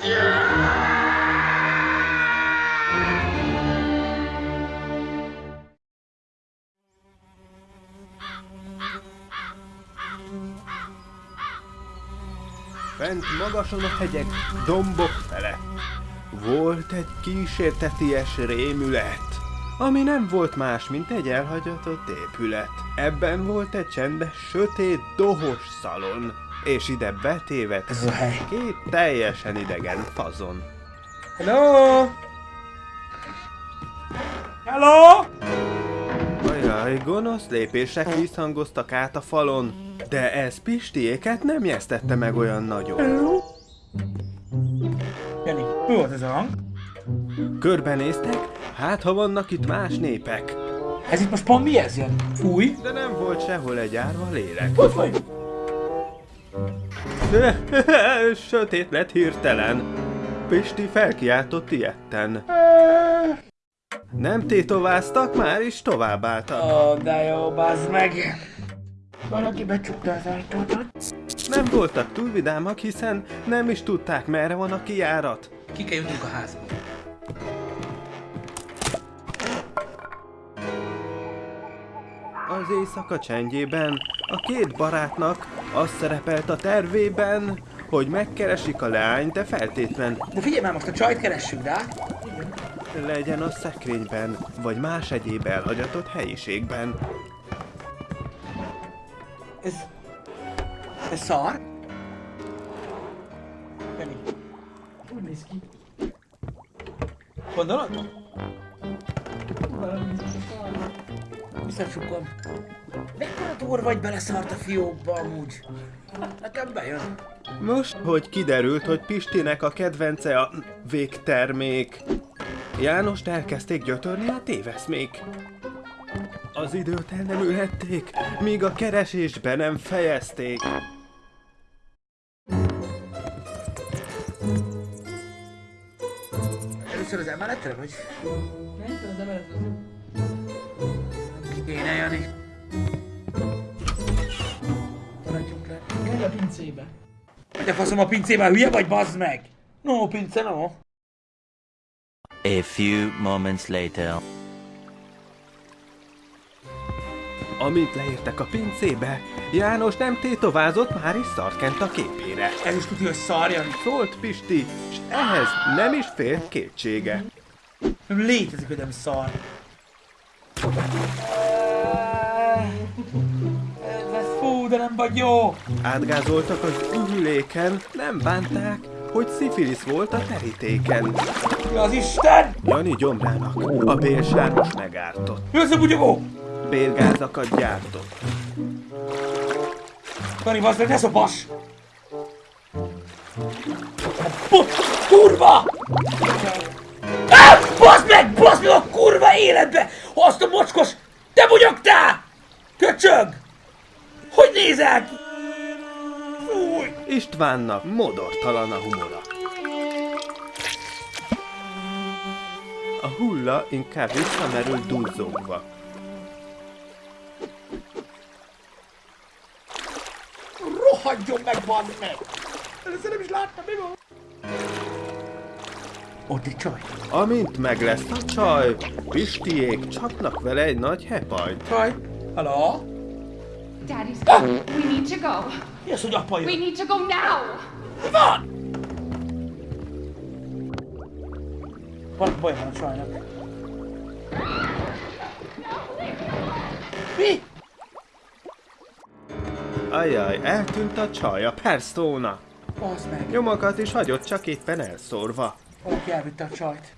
Fent magason a hegyek, dombok fele. Volt egy kísérteties rémület, ami nem volt más, mint egy elhagyatott épület. Ebben volt egy csendes, sötét, dohos szalon, és ide betévet két teljesen idegen fazon. Hello! Hello! Ajaj, gonosz lépések visszhangoztak át a falon, de ez Pistiéket nem jesztette meg olyan nagyon. Hello? Jani, mi volt ez a hang? Körbenéztek, hát ha vannak itt más népek. Ez itt most pont mi ez, Jani? Fúj? De nem volt sehol egy árva lélek. Hogy? Sötét lett hirtelen. Pisti felkiáltott ilyetten. Nem tétováztak, már is továbbálltak. Ó, de jó, bazd meg! Valaki becsukta az ajtót. Nem voltak túl vidámak, hiszen nem is tudták, merre van a kijárat. Ki kell jutnunk a házba. Az éjszaka csendjében a két barátnak az szerepelt a tervében, hogy megkeresik a leányt, de feltétlen De figyelj már, most a csajt keressük rá. legyen a szekrényben, vagy más egyéb elhagyatott helyiségben. Ez... Ez szar? Jani. Úgy néz ki. Gondolod? Visszacsukom. Mekkora tor vagy beleszart a fiókba amúgy? Nekem bejön. Most, hogy kiderült, hogy Pistinek a kedvence a végtermék, Jánost elkezdték gyötörni a téveszmék. Az időt el nem ülhették, míg a keresésbe nem fejezték. Először az emeletre vagy? Ki kéne, Jani? Maradjunk le. A pincébe. Hogy a faszom a pincében hülye vagy, bazd meg? No, pince, no. A few moments later. Amint leértek a pincébe, János nem tétovázott, már is szarkent a képére. Ez is tudja, hogy szar, Jani. Szólt Pisti, és ehhez nem is félt kétsége. Nem létezik, hogy nem szar. De nem vagy jó. Átgázoltak az ürüléken, nem bánták, hogy szifilisz volt a terítéken. Mi az Isten? Jani gyomrának a bélsármos megártott. Mi az a bugyogó? Bélgázakat gyártott. Jani, bazd meg, ne szopas! Bu- kurva! Ah, bazd meg, bazd meg a kurva életbe! Azt a mocskos, te bugyogtál! Köcsög! Hogy nézel ki? Fúj! Istvánnak modortalan a humora. A hulla inkább visszamerült duzzogva. Rohadjon meg, bazd meg! Először nem is láttam, mi van? Ott egy csaj. Amint meg lesz a csaj, Pistiék csapnak vele egy nagy hepajt. Csaj. Hello? Daddy's Ah! coming. We need to go. Az, hogy apa We jön? need to go now. Mi van? Van baj van a csajnak. Mi? Ajaj, eltűnt a csaj, a Persona. Bazd meg. Nyomokat is hagyott, csak éppen elszórva. Valaki elvitte a csajt.